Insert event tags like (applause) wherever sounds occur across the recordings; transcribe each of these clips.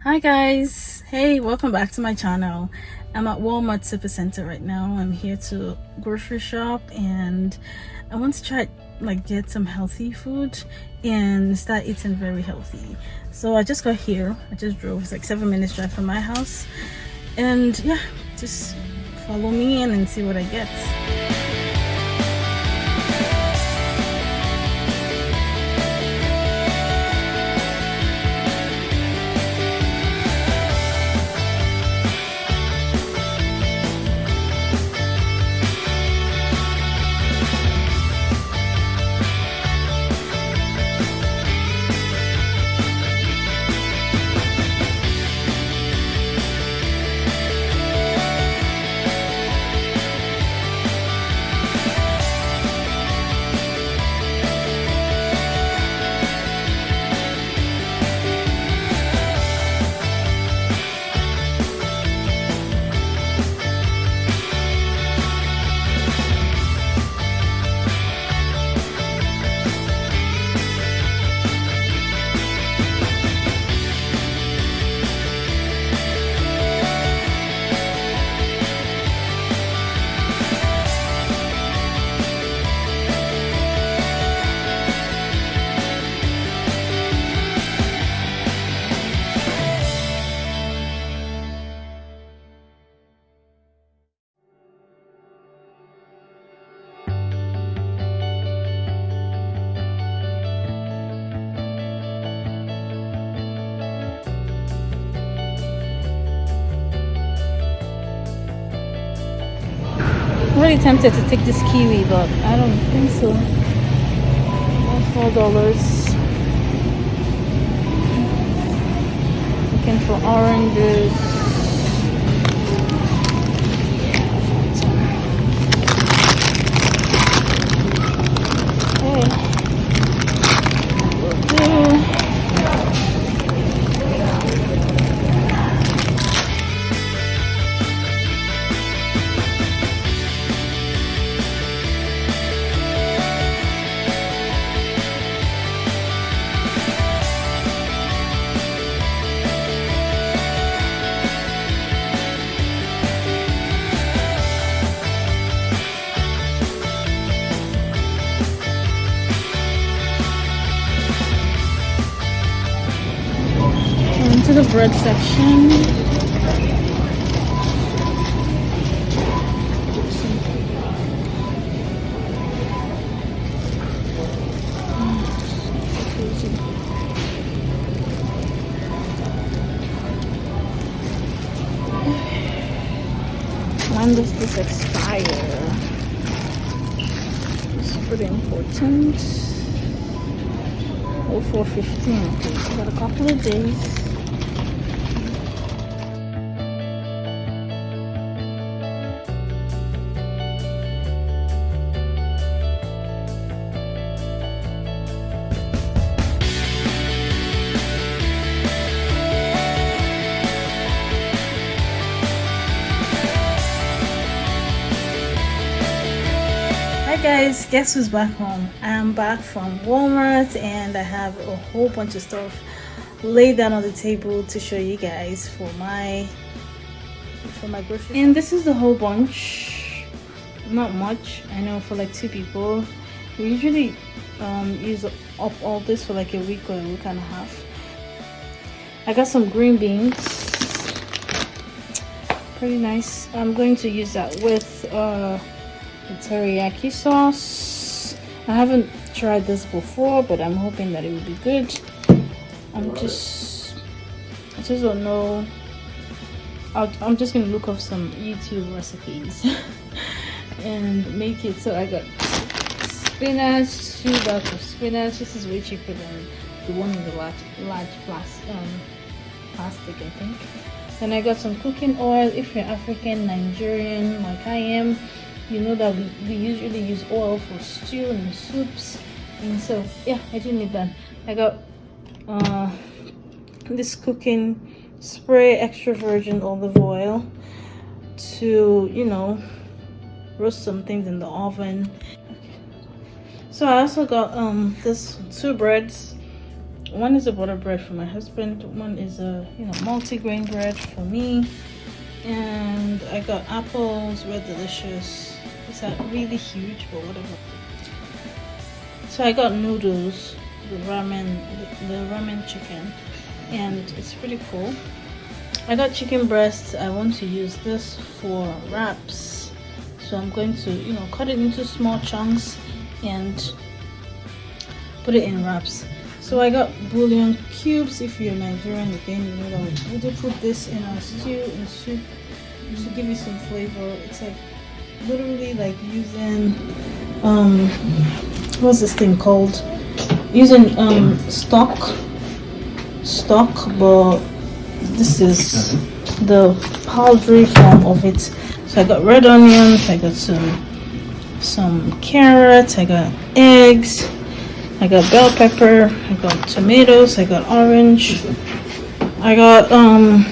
hi guys. Hey welcome back to my channel. I'm at walmart supercenter right now. I'm here to grocery shop and i want to try like get some healthy food and start eating very healthy. So i just got here. I just drove it's like seven minutes drive from my house. And yeah just follow me in and see what i get Really tempted to take this kiwi, but I don't think so. Four dollars. Looking for oranges. Bread section. When does this expire? It's pretty important. Oh, 415. Okay, got a couple of days. Guys guess who's back home? I'm back from walmart and i have a whole bunch of stuff laid down on the table to show you guys for my for my grocery and this is the whole bunch. Not much. I know for like two people. We usually um, use up all this for like a week or a week and a half. I got some green beans. Pretty nice. I'm going to use that with uh the teriyaki sauce. I haven't tried this before but i'm hoping that it will be good. I'm just i just don't know. I am just gonna look up some youtube recipes (laughs) and make it so i got spinach two bags of spinach. This is way cheaper than the one in the large large plastic um plastic i think. And i got some cooking oil. If you're african nigerian like i am you know that we, we usually use oil for stew and soups. And so yeah i do need that. I got uh this cooking spray extra virgin olive oil to you know roast some things in the oven. So i also got um this two breads. One is a butter bread for my husband. One is a you know multi-grain bread for me. And i got apples red delicious it's really huge but whatever so i got noodles the ramen the, the ramen chicken and it's pretty cool. I got chicken breasts. I want to use this for wraps. So i'm going to you know cut it into small chunks and put it in wraps. So I got bouillon cubes. If you're Nigerian, again, you know that we do put this in our stew and soup to give you some flavor. It's like literally like using um what's this thing called? Using um stock stock, but this is the powdery form of it. So I got red onions. I got some some carrots. I got eggs I got bell pepper, I got tomatoes, I got orange, I got um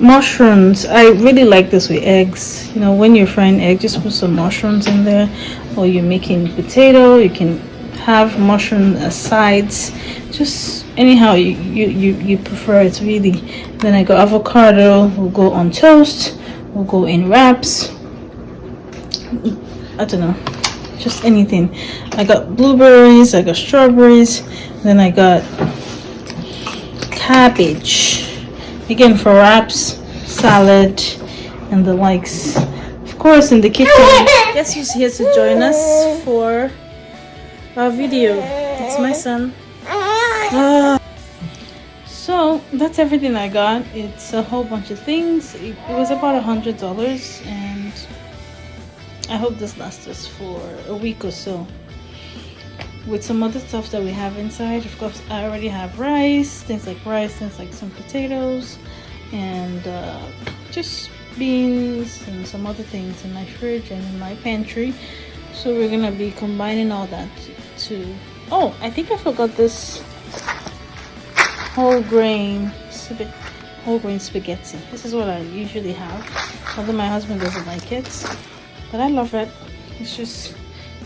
mushrooms. I really like this with eggs. You know, when you're frying eggs, just put some mushrooms in there. Or you're making potato, you can have mushroom as sides. Just anyhow you, you, you, you prefer it really. Then I got avocado, will go on toast, will go in wraps. I don't know just anything i got blueberries i got strawberries then i got cabbage again for wraps salad and the likes. Of course in the kitchen. Guess who's here to join us for our video. It's my son. Uh, so that's everything i got. It's a whole bunch of things. It, it was about a hundred dollars and I hope this lasts us for a week or so. With some other stuff that we have inside, of course, I already have rice, things like rice, things like some potatoes, and uh, just beans and some other things in my fridge and in my pantry. So we're gonna be combining all that to. Oh, I think I forgot this whole grain whole grain spaghetti. This is what I usually have, although my husband doesn't like it but I love it it's just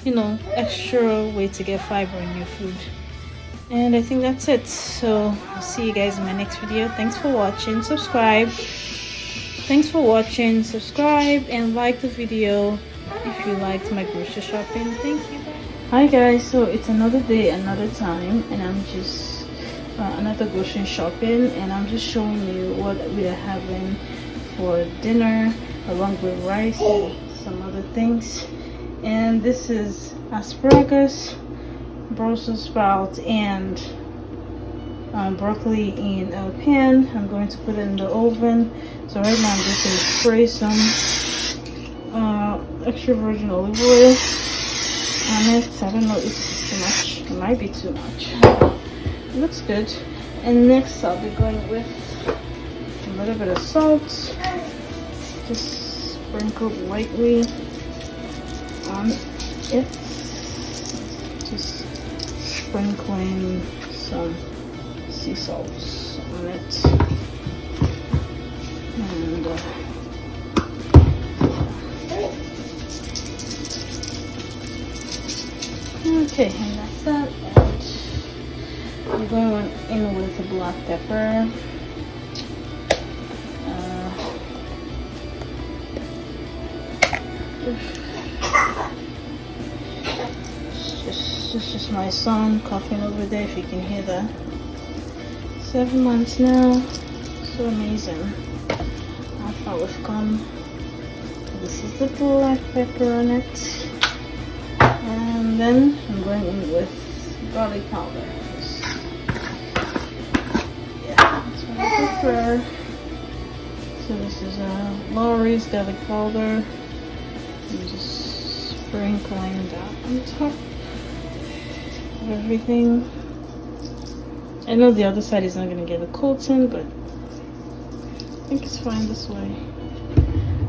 you know extra way to get fiber in your food. And I think that's it. So I'll see you guys in my next video. Thanks for watching. Subscribe. Thanks for watching. Subscribe and like the video if you liked my grocery shopping. Thank you. Hi guys. So it's another day another time and I'm just uh, another grocery shopping and I'm just showing you what we are having for dinner along with rice and some other things and this is asparagus brussels sprout and um, broccoli in a pan. I'm going to put it in the oven. So right now i'm just going to spray some uh, extra virgin olive oil on it. I don't know if it's too much. It might be too much. It looks good. And next i'll be going with a little bit of salt just sprinkled lightly on it. Just sprinkling some sea salt on it. And uh, okay, and that's that. And I'm going in with the black pepper. My son coughing over there, if you can hear that. Seven months now. So amazing. How far we've come. This is the black pepper on it. And then I'm going in with garlic powder. Yeah, prefer. So this is uh, Lawry's garlic powder. I'm just sprinkling that on top everything. I know the other side is not going to get a coating, but I think it's fine this way.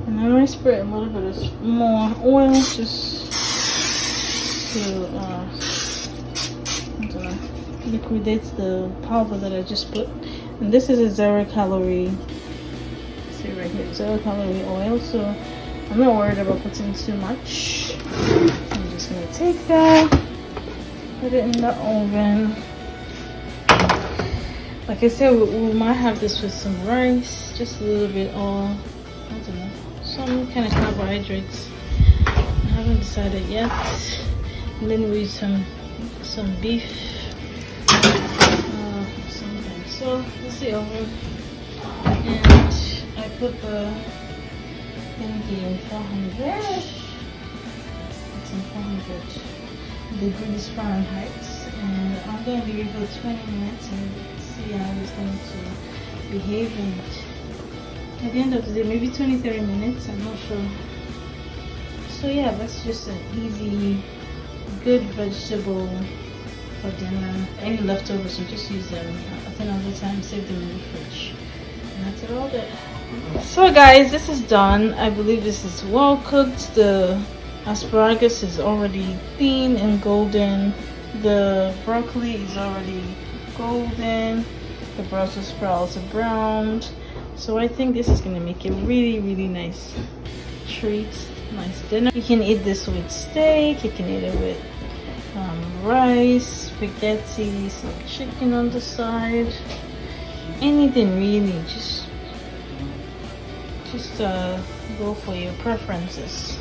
And then I spray a little bit of more oil just to, uh, know, liquidate the powder that I just put. And this is a zero calorie, see right here, zero calorie oil. So I'm not worried about putting too much. I'm just gonna take that put it in the oven. Like I said, we, we might have this with some rice, just a little bit, or I don't know, some kind of carbohydrates. I haven't decided yet. And then with some some beef. Uh, something. So let's see oven, and I put the thingy in 400. It's in 400 degrees Fahrenheit, and I'm gonna leave it for 20 minutes and see how it's going to behave it. At the end of the day, maybe 20 30 minutes, I'm not sure. So, yeah, that's just an easy, good vegetable for dinner. Any leftovers, you just use them I think all another time, save them in the fridge. And that's it all there. So, guys, this is done. I believe this is well cooked. The asparagus is already thin and golden. The broccoli is already golden. The brussels sprouts are browned. So i think this is gonna make a really really nice treat nice dinner. You can eat this with steak you can eat it with um, rice spaghetti some chicken on the side. Anything really just just uh, go for your preferences